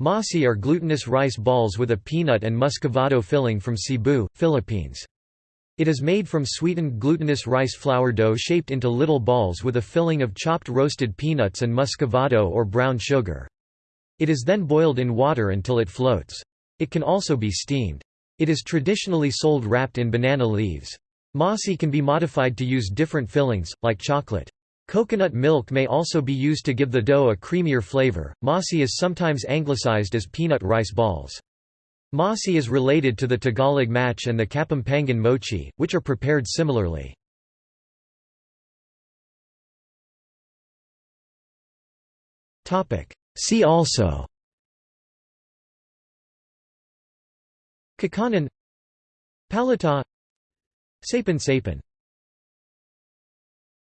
Masi are glutinous rice balls with a peanut and muscovado filling from Cebu, Philippines. It is made from sweetened glutinous rice flour dough shaped into little balls with a filling of chopped roasted peanuts and muscovado or brown sugar. It is then boiled in water until it floats. It can also be steamed. It is traditionally sold wrapped in banana leaves. Masi can be modified to use different fillings, like chocolate. Coconut milk may also be used to give the dough a creamier flavor. Masi is sometimes anglicized as peanut rice balls. Masi is related to the Tagalog match and the Kapampangan mochi, which are prepared similarly. See also Kakanin Palitaw Sapin Sapin